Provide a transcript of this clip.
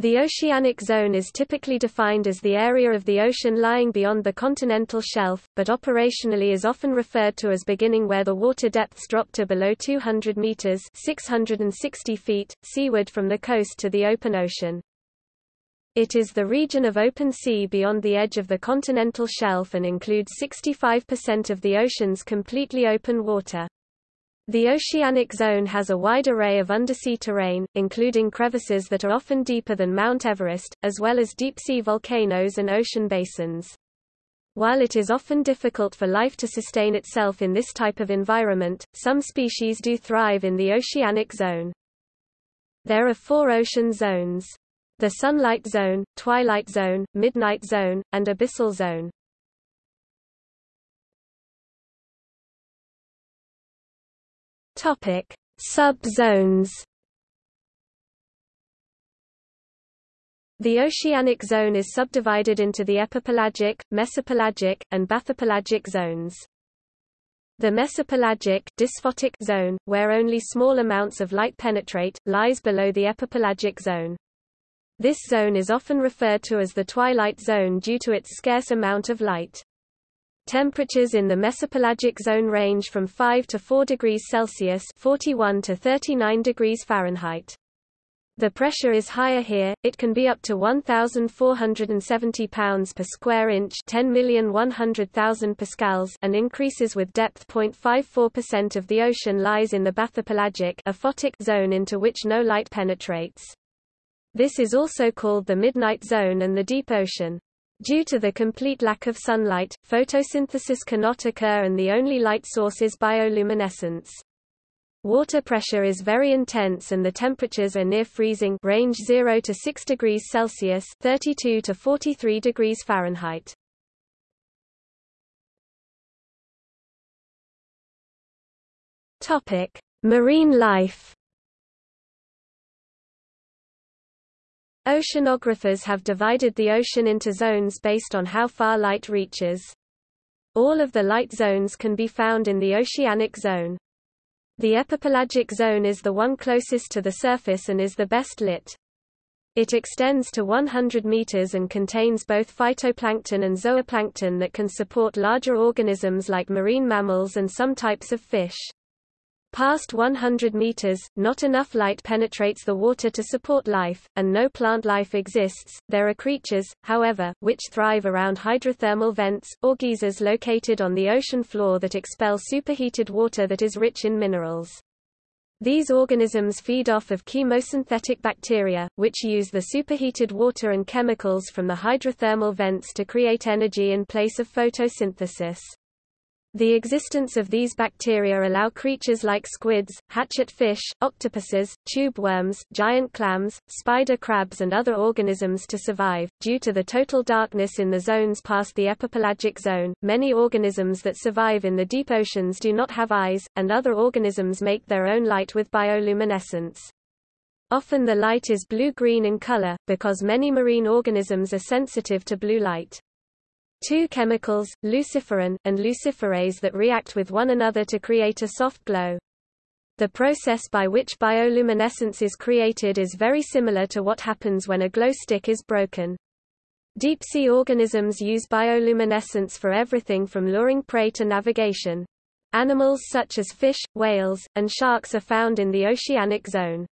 The oceanic zone is typically defined as the area of the ocean lying beyond the continental shelf, but operationally is often referred to as beginning where the water depths drop to below 200 meters (660 feet) seaward from the coast to the open ocean. It is the region of open sea beyond the edge of the continental shelf and includes 65% of the ocean's completely open water. The oceanic zone has a wide array of undersea terrain, including crevices that are often deeper than Mount Everest, as well as deep-sea volcanoes and ocean basins. While it is often difficult for life to sustain itself in this type of environment, some species do thrive in the oceanic zone. There are four ocean zones. The sunlight zone, twilight zone, midnight zone, and abyssal zone. Topic: Sub-zones. The oceanic zone is subdivided into the epipelagic, mesopelagic, and bathypelagic zones. The mesopelagic dysphotic zone, where only small amounts of light penetrate, lies below the epipelagic zone. This zone is often referred to as the twilight zone due to its scarce amount of light. Temperatures in the mesopelagic zone range from 5 to 4 degrees Celsius 41 to 39 degrees Fahrenheit. The pressure is higher here, it can be up to 1,470 pounds per square inch 10,100,000 pascals and increases with depth 0.54% of the ocean lies in the bathypelagic zone into which no light penetrates. This is also called the midnight zone and the deep ocean. Due to the complete lack of sunlight, photosynthesis cannot occur and the only light source is bioluminescence. Water pressure is very intense and the temperatures are near freezing range 0 to 6 degrees Celsius 32 to 43 degrees Fahrenheit. Topic: Marine life Oceanographers have divided the ocean into zones based on how far light reaches. All of the light zones can be found in the oceanic zone. The epipelagic zone is the one closest to the surface and is the best lit. It extends to 100 meters and contains both phytoplankton and zooplankton that can support larger organisms like marine mammals and some types of fish. Past 100 meters, not enough light penetrates the water to support life, and no plant life exists. There are creatures, however, which thrive around hydrothermal vents, or geysers located on the ocean floor that expel superheated water that is rich in minerals. These organisms feed off of chemosynthetic bacteria, which use the superheated water and chemicals from the hydrothermal vents to create energy in place of photosynthesis. The existence of these bacteria allow creatures like squids, hatchet fish, octopuses, tube worms, giant clams, spider crabs and other organisms to survive. Due to the total darkness in the zones past the epipelagic zone, many organisms that survive in the deep oceans do not have eyes, and other organisms make their own light with bioluminescence. Often the light is blue-green in color, because many marine organisms are sensitive to blue light. Two chemicals, luciferin, and luciferase that react with one another to create a soft glow. The process by which bioluminescence is created is very similar to what happens when a glow stick is broken. Deep-sea organisms use bioluminescence for everything from luring prey to navigation. Animals such as fish, whales, and sharks are found in the oceanic zone.